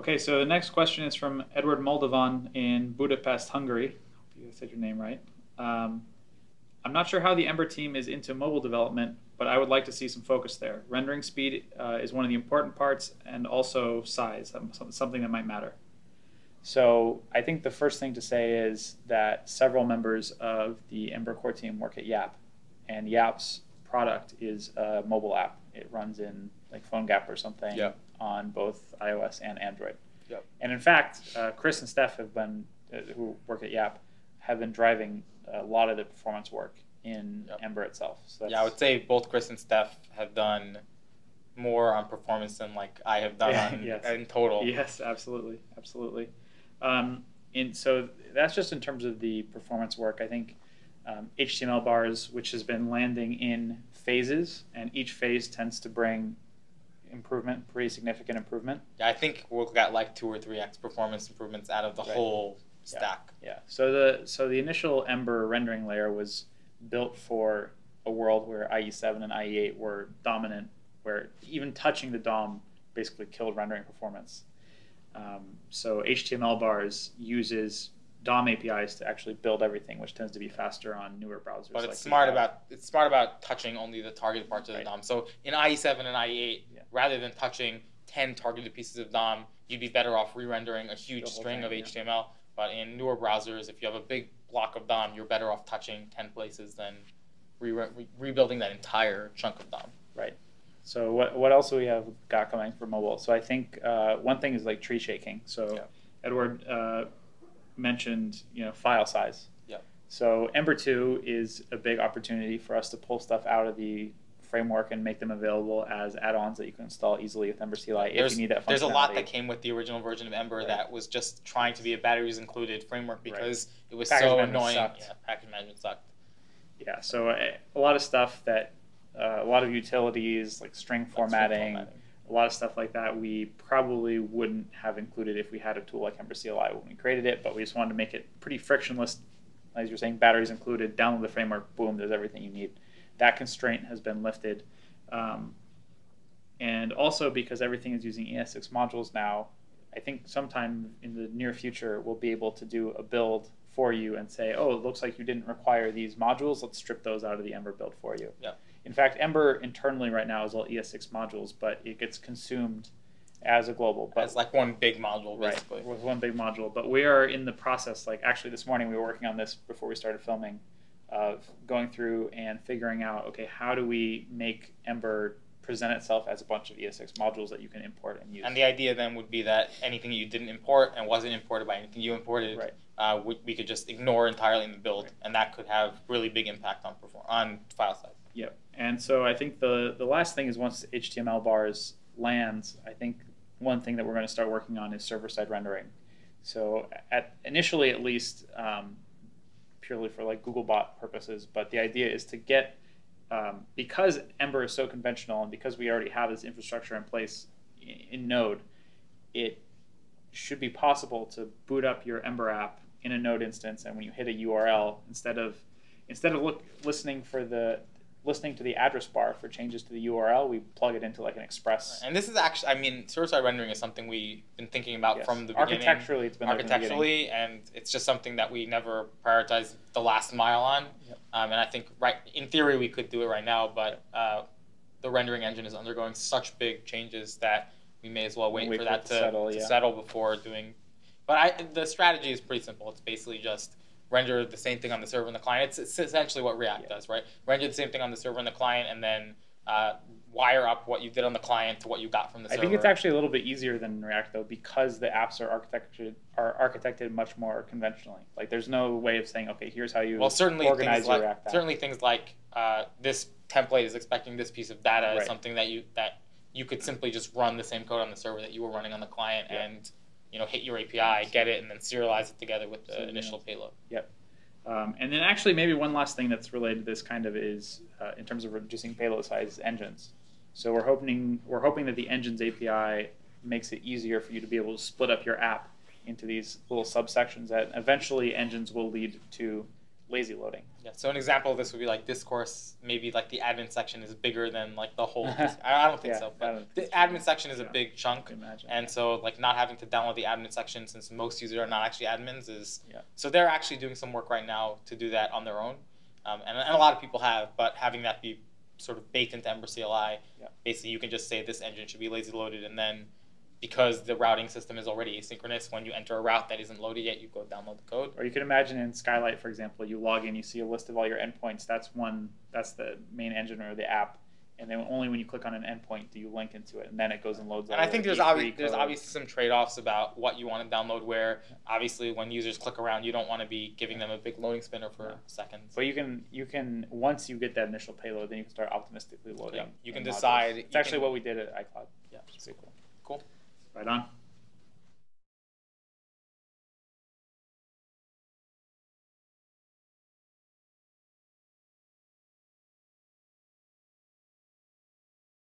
Okay, so the next question is from Edward Moldovan in Budapest, Hungary. Hope you said your name right. Um, I'm not sure how the Ember team is into mobile development, but I would like to see some focus there. Rendering speed uh, is one of the important parts, and also size, something that might matter. So I think the first thing to say is that several members of the Ember core team work at Yapp, and Yapp's product is a mobile app. It runs in like PhoneGap or something on both iOS and Android. Yep. And in fact, uh, Chris and Steph have been, uh, who work at Yapp, have been driving a lot of the performance work in Yep. Ember itself. So Yeah, I would say both Chris and Steph have done more on performance than like I have done Yeah, on, yes. in total. Yes, absolutely, absolutely. Um, and so that's just in terms of the performance work. I think um, HTMLBars, which has been landing in phases, and each phase tends to bring improvement, pretty significant improvement. Yeah, I think we'll get like two or three x performance improvements out of the Right. whole Yeah. stack. Yeah. So the so the initial Ember rendering layer was built for a world where IE7 and IE8 were dominant, where even touching the DOM basically killed rendering performance. Um, so HTMLBars uses DOM APIs to actually build everything, which tends to be faster on newer browsers. But it's we smart about it's smart about touching only the targeted parts of the Right. DOM. So in IE7 and IE8, Yeah. rather than touching 10 targeted pieces of DOM, you'd be better off re-rendering a huge string thing, of yeah. HTML. But in newer browsers, if you have a big block of DOM, you're better off touching 10 places than re- re- rebuilding that entire chunk of DOM. Right. So what what else do we have got coming for mobile? So I think uh, one thing is like tree shaking. So Yeah. Edward uh, mentioned you know file size. Yeah. So Ember two is a big opportunity for us to pull stuff out of the framework and make them available as add-ons that you can install easily with Ember CLI if there's, you need that functionality. there's a lot that came with the original version of Ember Right. that was just trying to be a batteries included framework Right. because it was Package so annoying. sucked. Yeah, package management sucked. Yeah. So a, a lot of stuff that uh, a lot of utilities like string Like string formatting. formatting. A lot of stuff like that we probably wouldn't have included if we had a tool like Ember CLI when we created it, but we just wanted to make it pretty frictionless. As you're saying, batteries included, download the framework, boom, there's everything you need. That constraint has been lifted. Um, and also because everything is using ES6 modules now, I think sometime in the near future we'll be able to do a build for you and say, oh, it looks like you didn't require these modules. Let's strip those out of the Ember build for you. Yeah. In fact, Ember internally right now is all ES6 modules, but it gets consumed as a global. But It's like one big module right, basically. with one big module. But we are in the process. Like actually, this morning we were working on this before we started filming, of going through and figuring out, okay, how do we make Ember present itself as a bunch of ES6 modules that you can import and use? And the idea then would be that anything you didn't import and wasn't imported by anything you imported, Right. uh, we, we could just ignore entirely in the build, Right. and that could have really big impact on perform on file size. Yep. And so I think the the last thing is once HTMLBars lands, I think one thing that we're going to start working on is server side rendering. So at initially at least um, purely for like Googlebot purposes, but the idea is to get um, because Ember is so conventional and because we already have this infrastructure in place in, in Node, it should be possible to boot up your Ember app in a Node instance, and when you hit a URL, instead of instead of look, listening for the listening to the address bar for changes to the URL, we plug it into like an Express. And this is actually, I mean, server-side rendering is something we've been thinking about Yes. from the beginning. architecturally, it's been there from the architecturally, and it's just something that we never prioritized the last mile on. Yep. Um, and I think, right, in theory, we could do it right now, but uh, the rendering engine is undergoing such big changes that we may as well wait, Wait for for that to, to settle, to yeah. settle before doing. But I, the strategy is pretty simple. It's basically just render the same thing on the server and the client. It's, it's essentially what React Yeah. does, right? Render the same thing on the server and the client, and then uh, wire up what you did on the client to what you got from the I server. I think it's actually a little bit easier than React though, because the apps are architected are architected much more conventionally. Like there's no way of saying, okay, here's how you well, certainly organize things your like React app. certainly things like uh, this template is expecting this piece of data is something that you that you could simply just run the same code on the server that you were running on the client Yeah. and you know hit your API, get it, and then serialize it together with the So, yeah. initial payload. Um, and then actually maybe one last thing that's related to this kind of is uh, in terms of reducing payload size engines. So we're hoping we're hoping that the engines API makes it easier for you to be able to split up your app into these little subsections that eventually engines will lead to lazy loading. Yeah. So an example of this would be like discourse. Maybe like the admin section is bigger than like the whole. I I don't think Yeah, so, but the so. admin section is a big chunk. Imagine. And so, like, not having to download the admin section since most users are not actually admins is. Yeah. So they're actually doing some work right now to do that on their own, um, and, and a lot of people have. But having that be sort of baked into Ember CLI, Yeah. basically you can just say this engine should be lazy loaded, and then because the routing system is already asynchronous, when you enter a route that isn't loaded yet, you go download the code. Or you can imagine in Skylight, for example, you log in, you see a list of all your endpoints. That's one. That's the main engine or the app. And then only when you click on an endpoint do you link into it, and then it goes and loads. And I think there's E3 obvi- there's obviously some trade-offs about what you want to download. Where obviously when users click around, you don't want to be giving them a big loading spinner for No. seconds. But you can you can once you get that initial payload, then you can start optimistically loading. Yeah, you can modules. decide- It's actually can- what we did at iCloud. Yeah. is pretty cool. Cool. Right on.